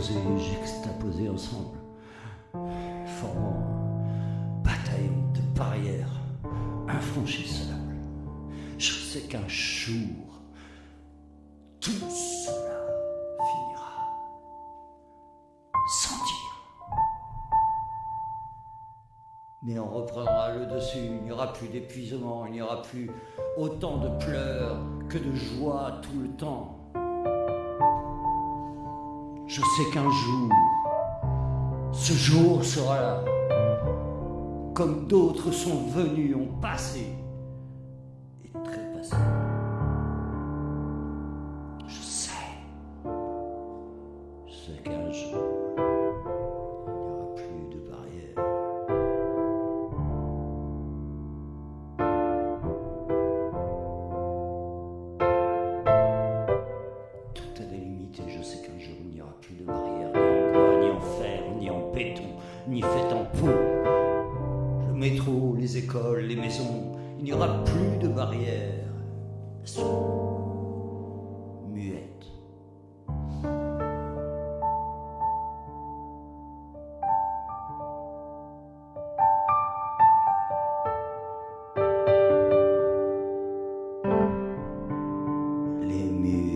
juxtaposés, juxtaposés ensemble, formant un de barrières infranchissables. Je sais qu'un jour, tout cela finira sans dire. Mais on reprendra le dessus, il n'y aura plus d'épuisement, il n'y aura plus autant de pleurs que de joie tout le temps. Je sais qu'un jour, ce jour sera là, comme d'autres sont venus, ont passé les écoles, les maisons, il n'y aura plus de barrières. Sont muettes. Les murs.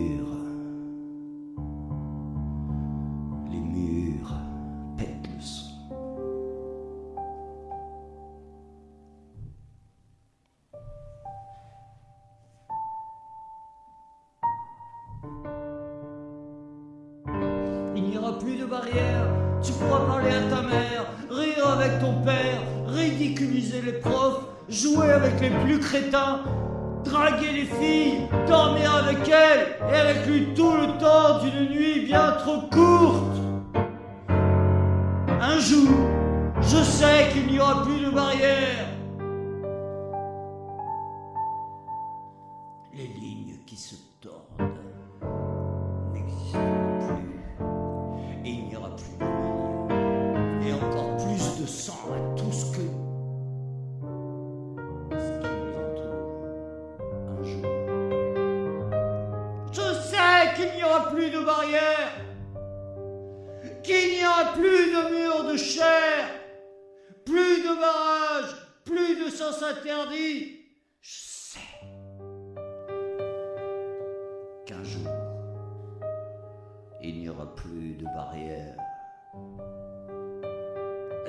Barrières, tu pourras parler à ta mère, rire avec ton père, ridiculiser les profs, jouer avec les plus crétins, draguer les filles, dormir avec elles et avec lui tout le temps d'une nuit bien trop courte. Un jour, je sais qu'il n'y aura plus de barrières. Les lignes qui se tordent à tout ce que. nous entoure. Un jour. Je sais qu'il n'y aura plus de barrières. Qu'il n'y aura plus de murs de chair. Plus de barrages. Plus de sens interdits. Je sais qu'un jour, il n'y aura plus de barrières.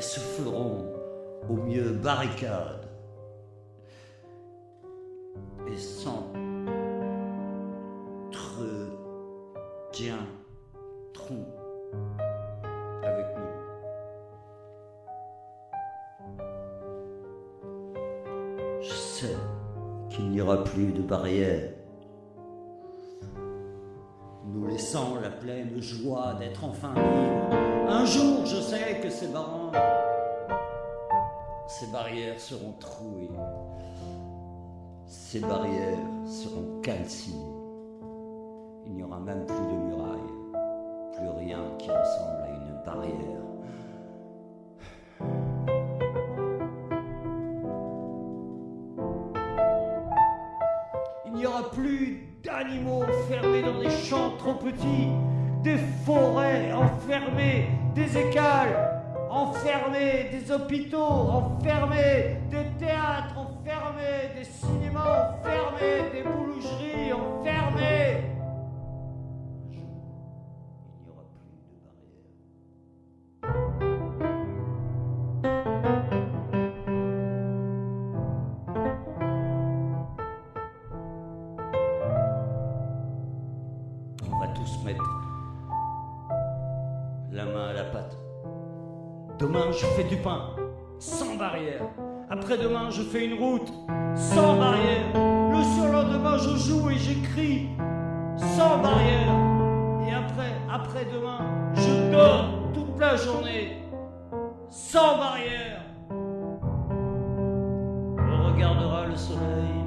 Se feront au mieux barricades et s'entretiendront avec nous. Je sais qu'il n'y aura plus de barrières la pleine joie d'être enfin libres. Un jour, je sais que ces barons, ces barrières seront trouées, ces barrières seront calcinées. Il n'y aura même plus de murailles, plus rien qui ressemble à une barrière. N'y aura plus d'animaux enfermés dans des champs trop petits, des forêts enfermées, des écales enfermées, des hôpitaux enfermés, des théâtres enfermés, des cinémas enfermés, des boulangeries enfermées. La main à la pâte. Demain, je fais du pain, sans barrière. Après-demain, je fais une route, sans barrière. Le surlendemain, je joue et j'écris, sans barrière. Et après, après-demain, je dors toute la journée, sans barrière. On regardera le soleil